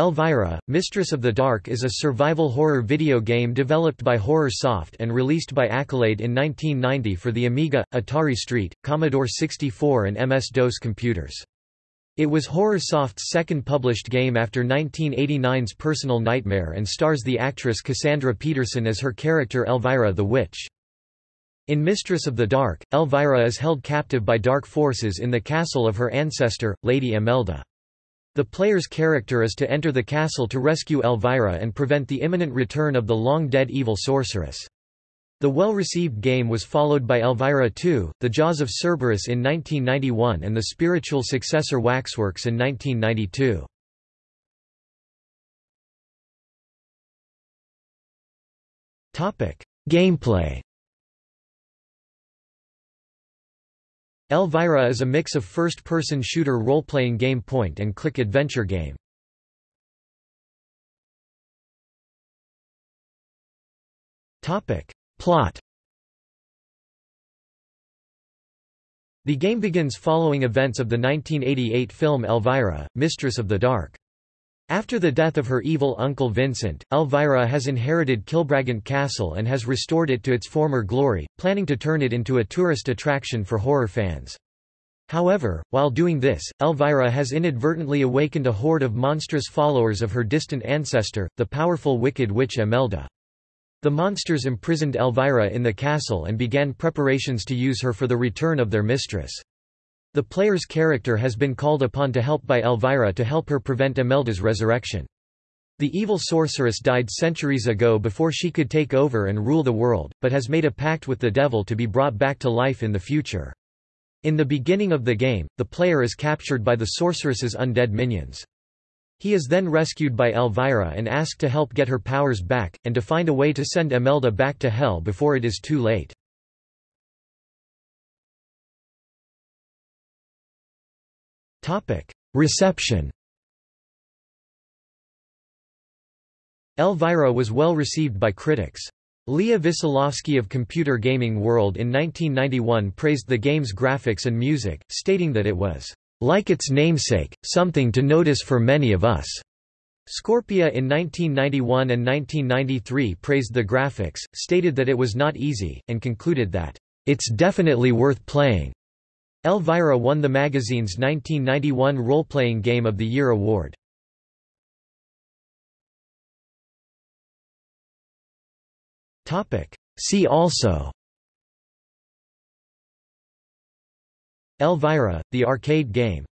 Elvira, Mistress of the Dark is a survival horror video game developed by Horror Soft and released by Accolade in 1990 for the Amiga, Atari ST, Commodore 64 and MS-DOS computers. It was Horror Soft's second published game after 1989's Personal Nightmare and stars the actress Cassandra Peterson as her character Elvira the Witch. In Mistress of the Dark, Elvira is held captive by dark forces in the castle of her ancestor, Lady Imelda. The player's character is to enter the castle to rescue Elvira and prevent the imminent return of the long-dead evil sorceress. The well-received game was followed by Elvira 2, The Jaws of Cerberus in 1991 and the spiritual successor Waxworks in 1992. Gameplay Elvira is a mix of first-person shooter role-playing game point-and-click adventure game. Plot The game begins following events of the 1988 film Elvira, Mistress of the Dark. After the death of her evil uncle Vincent, Elvira has inherited Kilbragant Castle and has restored it to its former glory, planning to turn it into a tourist attraction for horror fans. However, while doing this, Elvira has inadvertently awakened a horde of monstrous followers of her distant ancestor, the powerful wicked witch Imelda. The monsters imprisoned Elvira in the castle and began preparations to use her for the return of their mistress. The player's character has been called upon to help by Elvira to help her prevent Imelda's resurrection. The evil sorceress died centuries ago before she could take over and rule the world, but has made a pact with the devil to be brought back to life in the future. In the beginning of the game, the player is captured by the sorceress's undead minions. He is then rescued by Elvira and asked to help get her powers back, and to find a way to send Imelda back to hell before it is too late. Reception Elvira was well received by critics. Leah Wesolowski of Computer Gaming World in 1991 praised the game's graphics and music, stating that it was, "...like its namesake, something to notice for many of us." Scorpia in 1991 and 1993 praised the graphics, stated that it was not easy, and concluded that, "...it's definitely worth playing." Elvira won the magazine's 1991 Role-Playing Game of the Year award. See also Elvira, the arcade game